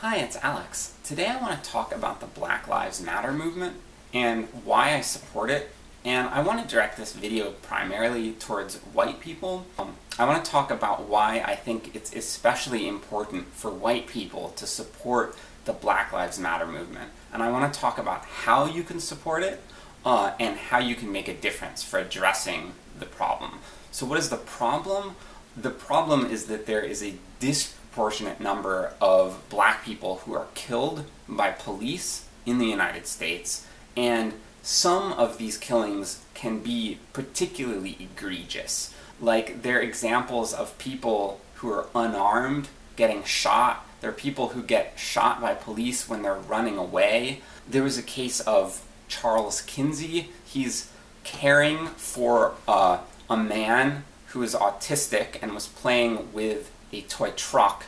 Hi, it's Alex. Today I want to talk about the Black Lives Matter movement and why I support it, and I want to direct this video primarily towards white people. Um, I want to talk about why I think it's especially important for white people to support the Black Lives Matter movement, and I want to talk about how you can support it, uh, and how you can make a difference for addressing the problem. So what is the problem? The problem is that there is a disproportionate number of black people who are killed by police in the United States, and some of these killings can be particularly egregious. Like, they're examples of people who are unarmed getting shot, there are people who get shot by police when they're running away. There was a case of Charles Kinsey, he's caring for uh, a man who is autistic and was playing with a toy truck,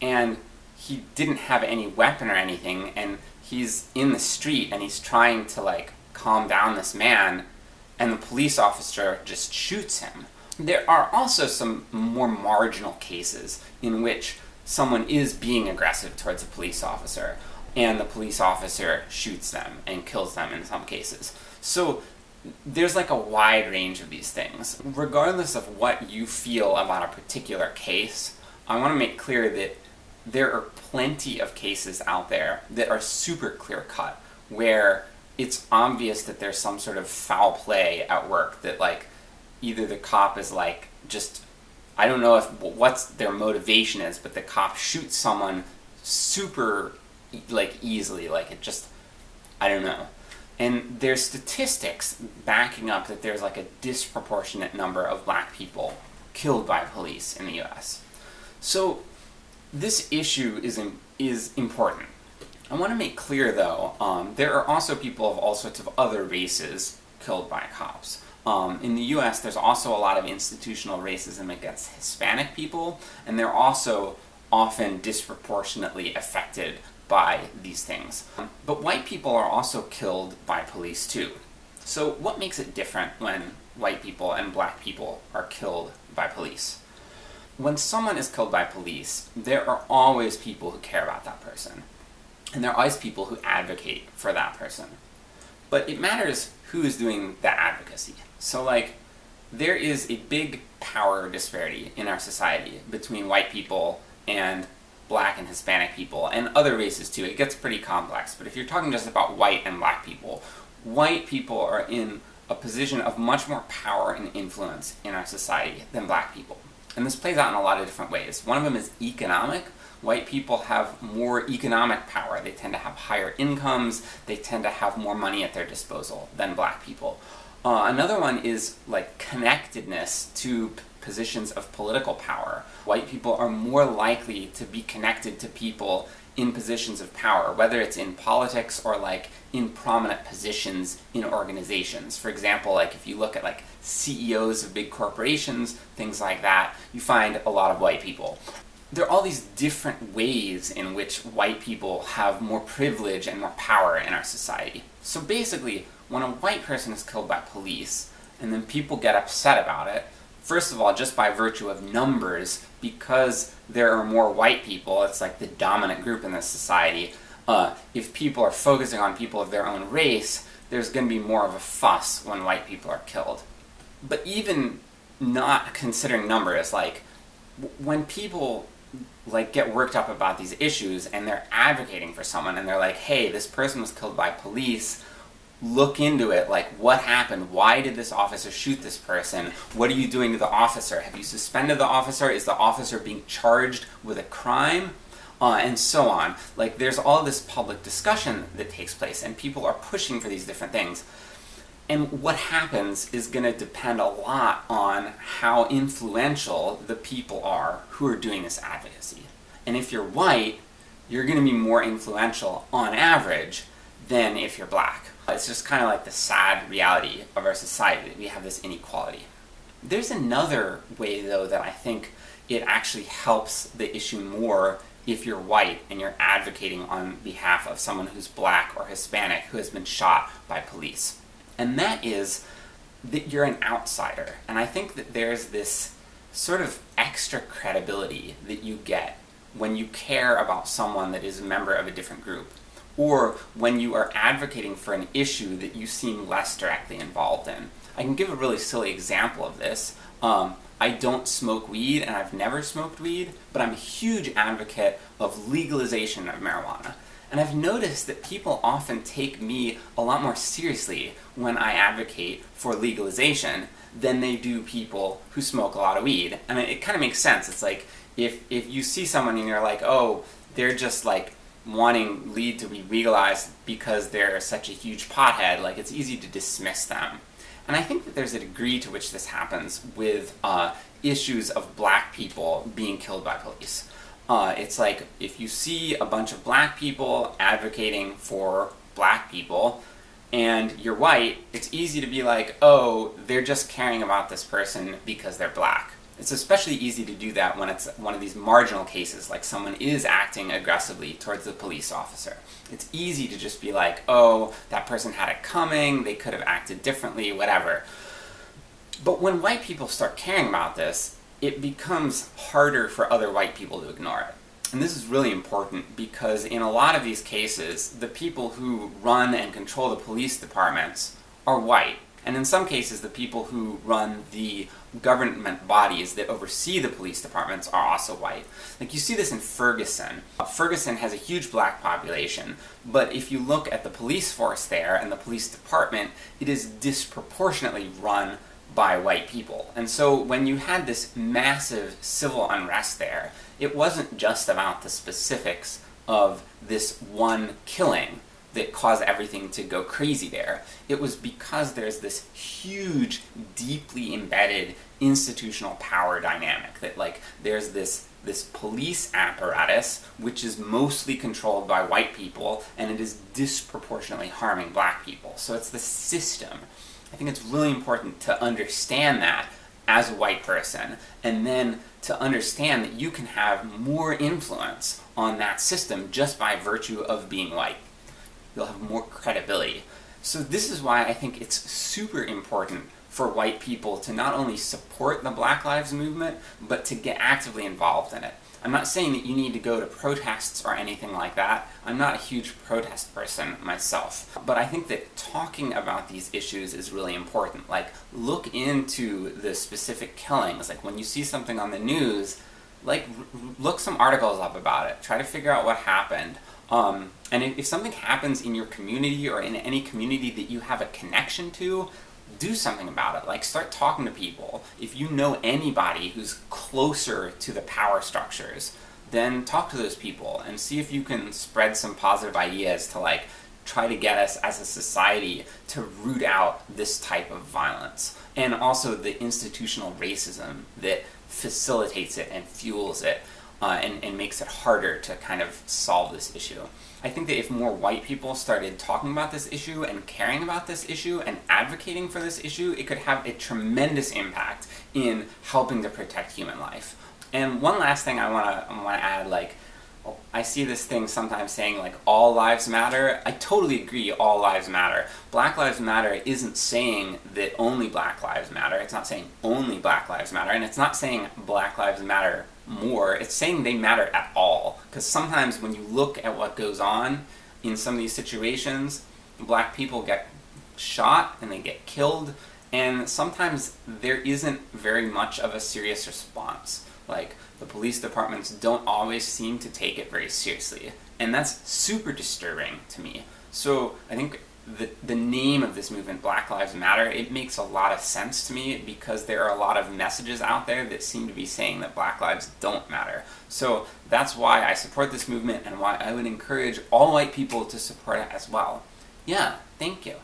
and he didn't have any weapon or anything, and he's in the street and he's trying to like calm down this man, and the police officer just shoots him. There are also some more marginal cases in which someone is being aggressive towards a police officer, and the police officer shoots them and kills them in some cases. So there's like a wide range of these things. Regardless of what you feel about a particular case, I want to make clear that there are plenty of cases out there that are super clear-cut, where it's obvious that there's some sort of foul play at work, that like, either the cop is like, just, I don't know if what's their motivation is, but the cop shoots someone super, like, easily, like it just, I don't know. And there's statistics backing up that there's like a disproportionate number of black people killed by police in the US. So this issue is, in, is important. I want to make clear though, um, there are also people of all sorts of other races killed by cops. Um, in the US there's also a lot of institutional racism against Hispanic people, and they're also often disproportionately affected by these things. But white people are also killed by police too. So what makes it different when white people and black people are killed by police? When someone is killed by police, there are always people who care about that person. And there are always people who advocate for that person. But it matters who is doing that advocacy. So like, there is a big power disparity in our society between white people and black and Hispanic people, and other races too. It gets pretty complex, but if you're talking just about white and black people, white people are in a position of much more power and influence in our society than black people. And this plays out in a lot of different ways. One of them is economic. White people have more economic power. They tend to have higher incomes, they tend to have more money at their disposal than black people. Uh, another one is like connectedness to positions of political power. White people are more likely to be connected to people in positions of power, whether it's in politics or like in prominent positions in organizations. For example, like if you look at like CEOs of big corporations, things like that, you find a lot of white people. There are all these different ways in which white people have more privilege and more power in our society. So basically, when a white person is killed by police, and then people get upset about it, First of all, just by virtue of numbers, because there are more white people, it's like the dominant group in this society, uh, if people are focusing on people of their own race, there's going to be more of a fuss when white people are killed. But even not considering numbers, like, when people like get worked up about these issues and they're advocating for someone and they're like, hey, this person was killed by police, look into it, like what happened, why did this officer shoot this person, what are you doing to the officer, have you suspended the officer, is the officer being charged with a crime, uh, and so on. Like there's all this public discussion that takes place, and people are pushing for these different things. And what happens is going to depend a lot on how influential the people are who are doing this advocacy. And if you're white, you're going to be more influential, on average, than if you're black. It's just kind of like the sad reality of our society, that we have this inequality. There's another way though that I think it actually helps the issue more if you're white and you're advocating on behalf of someone who's black or Hispanic who has been shot by police. And that is that you're an outsider. And I think that there's this sort of extra credibility that you get when you care about someone that is a member of a different group, or when you are advocating for an issue that you seem less directly involved in. I can give a really silly example of this. Um, I don't smoke weed and I've never smoked weed, but I'm a huge advocate of legalization of marijuana. And I've noticed that people often take me a lot more seriously when I advocate for legalization than they do people who smoke a lot of weed. I mean, it kind of makes sense. It's like, if, if you see someone and you're like, oh, they're just like wanting weed to be legalized because they're such a huge pothead, like it's easy to dismiss them. And I think that there's a degree to which this happens with uh, issues of black people being killed by police. Uh, it's like, if you see a bunch of black people advocating for black people, and you're white, it's easy to be like, oh, they're just caring about this person because they're black. It's especially easy to do that when it's one of these marginal cases, like someone is acting aggressively towards the police officer. It's easy to just be like, oh, that person had it coming, they could have acted differently, whatever. But when white people start caring about this, it becomes harder for other white people to ignore it. And this is really important because in a lot of these cases, the people who run and control the police departments are white. And in some cases, the people who run the government bodies that oversee the police departments are also white. Like, you see this in Ferguson. Uh, Ferguson has a huge black population, but if you look at the police force there and the police department, it is disproportionately run by white people. And so when you had this massive civil unrest there, it wasn't just about the specifics of this one killing that cause everything to go crazy there. It was because there's this huge, deeply embedded institutional power dynamic, that like, there's this this police apparatus, which is mostly controlled by white people, and it is disproportionately harming black people. So it's the system. I think it's really important to understand that as a white person, and then to understand that you can have more influence on that system just by virtue of being white you'll have more credibility. So this is why I think it's super important for white people to not only support the Black Lives Movement, but to get actively involved in it. I'm not saying that you need to go to protests or anything like that. I'm not a huge protest person myself. But I think that talking about these issues is really important. Like, look into the specific killings. Like, when you see something on the news, like, look some articles up about it. Try to figure out what happened. Um, and if, if something happens in your community or in any community that you have a connection to, do something about it. Like, start talking to people. If you know anybody who's closer to the power structures, then talk to those people and see if you can spread some positive ideas to like try to get us as a society to root out this type of violence. And also the institutional racism that facilitates it and fuels it uh, and, and makes it harder to kind of solve this issue. I think that if more white people started talking about this issue and caring about this issue and advocating for this issue, it could have a tremendous impact in helping to protect human life. And one last thing I want to want to add, like, I see this thing sometimes saying like, all lives matter. I totally agree, all lives matter. Black Lives Matter isn't saying that only Black Lives Matter, it's not saying only Black Lives Matter, and it's not saying Black Lives Matter more, it's saying they matter at all. Because sometimes when you look at what goes on in some of these situations, black people get shot and they get killed, and sometimes there isn't very much of a serious response. Like, the police departments don't always seem to take it very seriously. And that's super disturbing to me. So I think the, the name of this movement, Black Lives Matter, it makes a lot of sense to me because there are a lot of messages out there that seem to be saying that black lives don't matter. So that's why I support this movement and why I would encourage all white people to support it as well. Yeah, thank you.